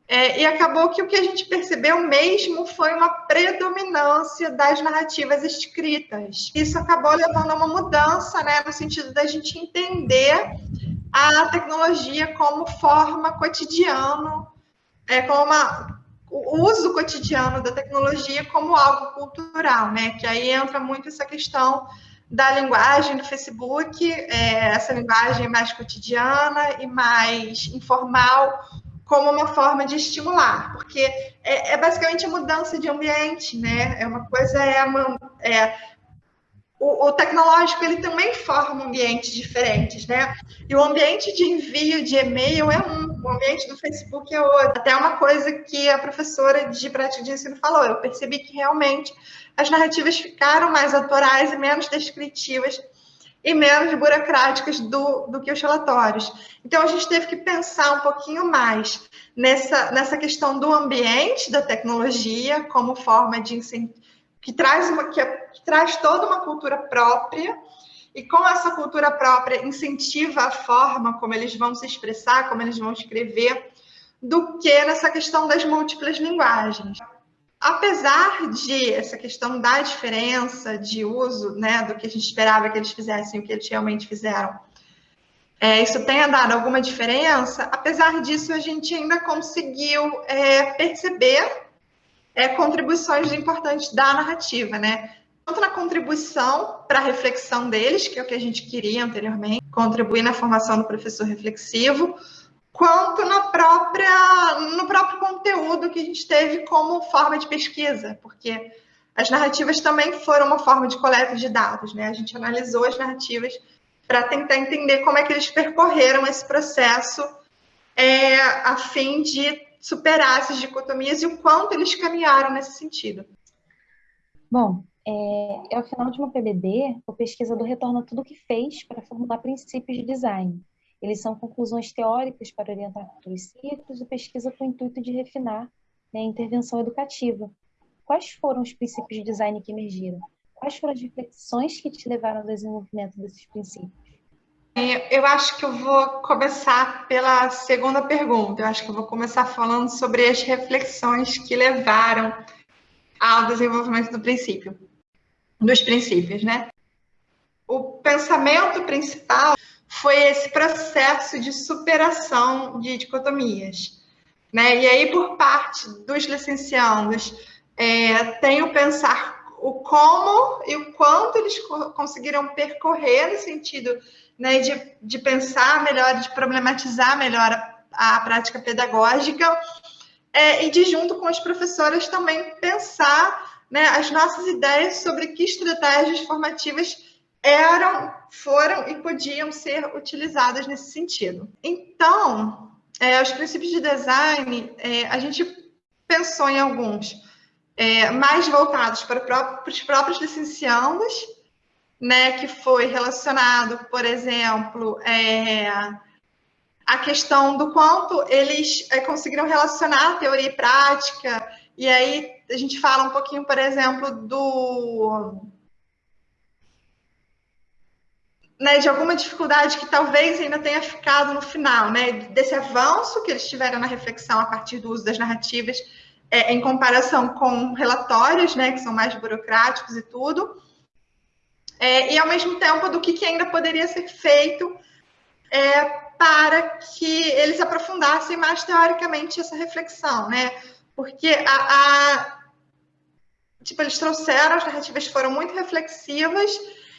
É, e acabou que o que a gente percebeu mesmo foi uma predominância das narrativas escritas. Isso acabou levando a uma mudança, né, no sentido da gente entender a tecnologia como forma cotidiana, é, como uma, o uso cotidiano da tecnologia como algo cultural, né? Que aí entra muito essa questão da linguagem do Facebook, é, essa linguagem mais cotidiana e mais informal, como uma forma de estimular, porque é, é basicamente a mudança de ambiente, né? É uma coisa é, uma, é o, o, tecnológico ele também forma ambientes diferentes, né? E o ambiente de envio de e-mail é um, o ambiente do Facebook é outro. Até uma coisa que a professora de prática de ensino falou, eu percebi que realmente as narrativas ficaram mais autorais e menos descritivas e menos burocráticas do, do que os relatórios. Então, a gente teve que pensar um pouquinho mais nessa, nessa questão do ambiente da tecnologia como forma de que traz, uma, que, é, que traz toda uma cultura própria e com essa cultura própria incentiva a forma como eles vão se expressar, como eles vão escrever, do que nessa questão das múltiplas linguagens apesar de essa questão da diferença de uso, né, do que a gente esperava que eles fizessem o que eles realmente fizeram, é, isso tenha dado alguma diferença, apesar disso, a gente ainda conseguiu é, perceber é, contribuições importantes da narrativa, né? Tanto na contribuição para a reflexão deles, que é o que a gente queria anteriormente, contribuir na formação do professor reflexivo, quanto na própria, no próprio conteúdo que a gente teve como forma de pesquisa, porque as narrativas também foram uma forma de coleta de dados, né? A gente analisou as narrativas para tentar entender como é que eles percorreram esse processo é, a fim de superar essas dicotomias e o quanto eles caminharam nesse sentido. Bom, é, ao final de uma PBD, o pesquisador retorna tudo o que fez para formular princípios de design, eles são conclusões teóricas para orientar futuros ciclos e pesquisa com o intuito de refinar né, a intervenção educativa. Quais foram os princípios de design que emergiram? Quais foram as reflexões que te levaram ao desenvolvimento desses princípios? Eu acho que eu vou começar pela segunda pergunta. Eu acho que eu vou começar falando sobre as reflexões que levaram ao desenvolvimento do princípio, dos princípios, né? O pensamento principal foi esse processo de superação de dicotomias. Né? E aí, por parte dos licenciados, é, tem pensar o como e o quanto eles conseguiram percorrer no sentido né, de, de pensar melhor, de problematizar melhor a, a prática pedagógica, é, e de junto com os professores também pensar né, as nossas ideias sobre que estratégias formativas eram, foram e podiam ser utilizadas nesse sentido. Então, é, os princípios de design, é, a gente pensou em alguns é, mais voltados para, para, os próprios licenciados, né, que foi relacionado, por exemplo, é, a questão do quanto eles é, conseguiram relacionar teoria e prática, e aí a gente fala um pouquinho, por exemplo, do né, de alguma dificuldade que talvez ainda tenha ficado no final, né, desse avanço que eles tiveram na reflexão a partir do uso das narrativas, é, em comparação com relatórios, né, que são mais burocráticos e tudo, é, e ao mesmo tempo do que, que ainda poderia ser feito é, para que eles aprofundassem mais teoricamente essa reflexão, né, porque a, a tipo, eles trouxeram, as narrativas foram muito reflexivas,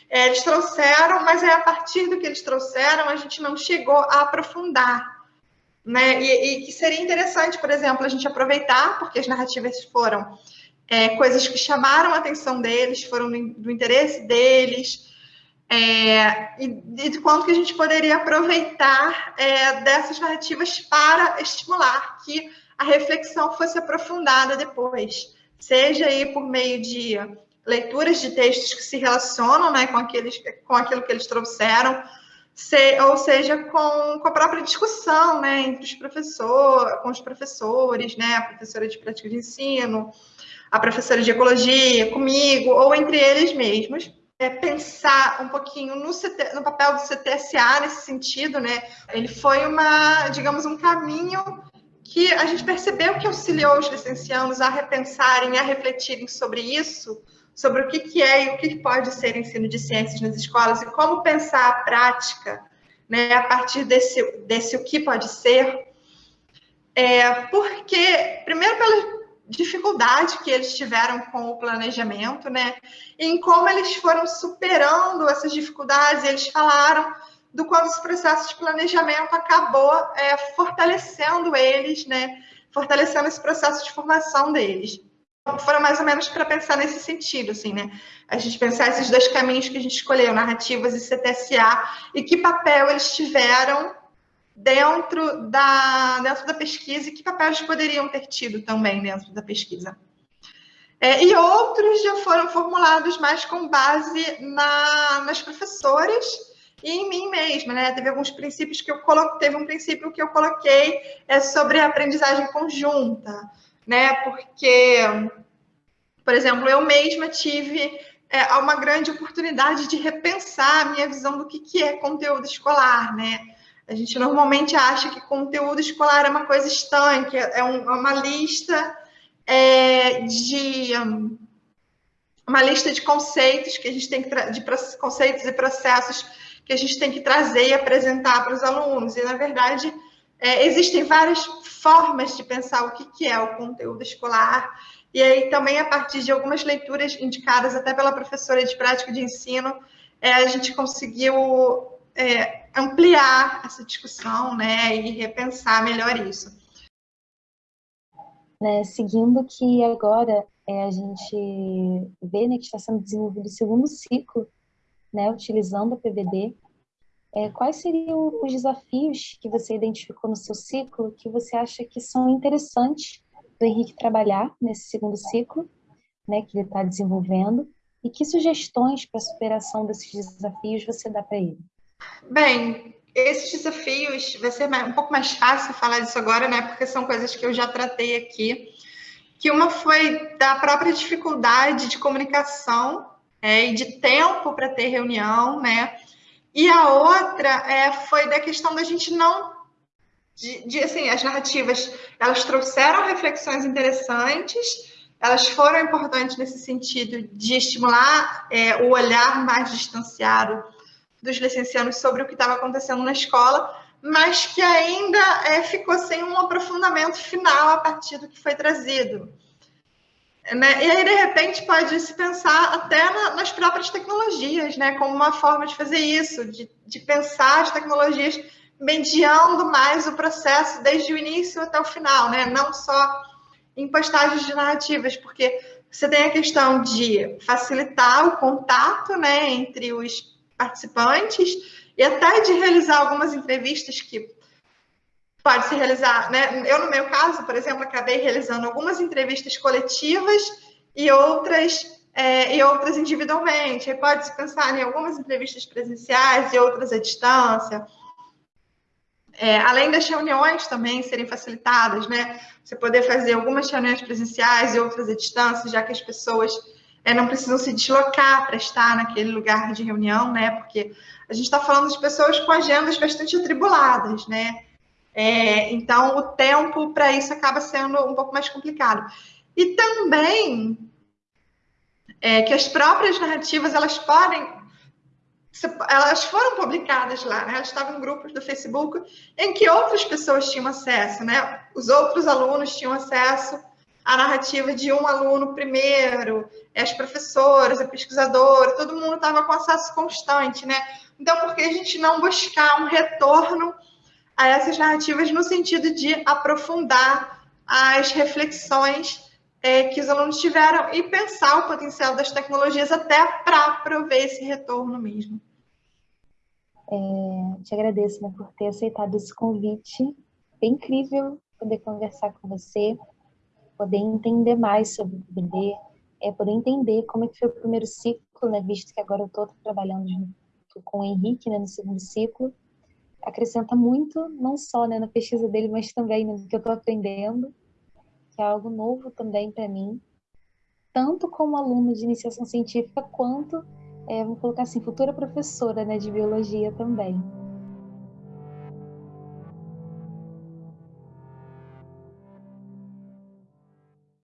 é, eles trouxeram, mas é a partir do que eles trouxeram, a gente não chegou a aprofundar. Né? E, e que seria interessante, por exemplo, a gente aproveitar, porque as narrativas foram é, coisas que chamaram a atenção deles, foram do, do interesse deles, é, e, e de quanto que a gente poderia aproveitar é, dessas narrativas para estimular que a reflexão fosse aprofundada depois, seja aí por meio de leituras de textos que se relacionam né, com, aqueles, com aquilo que eles trouxeram, se, ou seja, com, com a própria discussão né, entre os professores, com os professores, né, a professora de prática de ensino, a professora de ecologia, comigo, ou entre eles mesmos. É pensar um pouquinho no, CT, no papel do CTSA nesse sentido, né? Ele foi uma, digamos, um caminho que a gente percebeu que auxiliou os licenciados a repensarem, a refletirem sobre isso, sobre o que, é e o que pode ser ensino de ciências nas escolas e como pensar a prática né, a partir desse, desse o que pode ser, é, porque, primeiro, pela dificuldade que eles tiveram com o planejamento, né, em como eles foram superando essas dificuldades, eles falaram do quanto esse processo de planejamento acabou é, fortalecendo eles, né, fortalecendo esse processo de formação deles. Foram mais ou menos para pensar nesse sentido, assim, né? A gente pensar esses dois caminhos que a gente escolheu, narrativas e CTSA, e que papel eles tiveram dentro da, dentro da pesquisa e que papel eles poderiam ter tido também dentro da pesquisa. É, e outros já foram formulados mais com base na, nas professoras e em mim mesma, né? Teve alguns princípios que eu coloquei, teve um princípio que eu coloquei é sobre a aprendizagem conjunta, né? Porque, por exemplo, eu mesma tive é, uma grande oportunidade de repensar a minha visão do que, que é conteúdo escolar, né? A gente normalmente acha que conteúdo escolar é uma coisa estanque, é, um, é uma lista é, de uma lista de conceitos que a gente tem que de conceitos e processos que a gente tem que trazer e apresentar para os alunos. E na verdade é, existem várias formas de pensar o que, que é o conteúdo escolar. E aí também a partir de algumas leituras indicadas até pela professora de prática de ensino, é, a gente conseguiu é, ampliar essa discussão né, e repensar melhor isso. Né, seguindo que agora é, a gente vê né, que está sendo desenvolvido o segundo ciclo, né, utilizando a PVD, é, quais seriam os desafios que você identificou no seu ciclo que você acha que são interessantes do Henrique trabalhar nesse segundo ciclo, né, que ele está desenvolvendo, e que sugestões para superação desses desafios você dá para ele? Bem, esses desafios vai ser um pouco mais fácil falar disso agora, né? Porque são coisas que eu já tratei aqui. Que uma foi da própria dificuldade de comunicação é, e de tempo para ter reunião, né? E a outra é, foi da questão da gente não de, de, assim, as narrativas, elas trouxeram reflexões interessantes, elas foram importantes nesse sentido de estimular é, o olhar mais distanciado dos licenciados sobre o que estava acontecendo na escola, mas que ainda é, ficou sem um aprofundamento final a partir do que foi trazido. Né? E aí, de repente, pode se pensar até na, nas próprias tecnologias, né? como uma forma de fazer isso, de, de pensar as tecnologias mediando mais o processo desde o início até o final, né? não só em postagens de narrativas, porque você tem a questão de facilitar o contato né, entre os participantes e até de realizar algumas entrevistas que pode se realizar, né? Eu, no meu caso, por exemplo, acabei realizando algumas entrevistas coletivas e outras, é, e outras individualmente. Pode-se pensar em algumas entrevistas presenciais e outras à distância. É, além das reuniões também serem facilitadas, né? Você poder fazer algumas reuniões presenciais e outras à distância, já que as pessoas é, não precisam se deslocar para estar naquele lugar de reunião, né? Porque a gente está falando de pessoas com agendas bastante atribuladas, né? É, então, o tempo para isso acaba sendo um pouco mais complicado. E também é, que as próprias narrativas elas podem elas foram publicadas lá, né? Elas estavam em grupos do Facebook em que outras pessoas tinham acesso, né? Os outros alunos tinham acesso a narrativa de um aluno primeiro, as professoras, a pesquisadora, todo mundo estava com acesso constante, né? Então, por que a gente não buscar um retorno a essas narrativas no sentido de aprofundar as reflexões é, que os alunos tiveram e pensar o potencial das tecnologias até para prover esse retorno mesmo. É, te agradeço né, por ter aceitado esse convite. É incrível poder conversar com você, poder entender mais sobre o PBD, é poder entender como é que foi o primeiro ciclo, né, visto que agora eu estou trabalhando junto com o Henrique né, no segundo ciclo. Acrescenta muito, não só né, na pesquisa dele, mas também no que eu estou aprendendo, que é algo novo também para mim, tanto como aluno de iniciação científica, quanto, é, vamos colocar assim, futura professora né, de biologia também.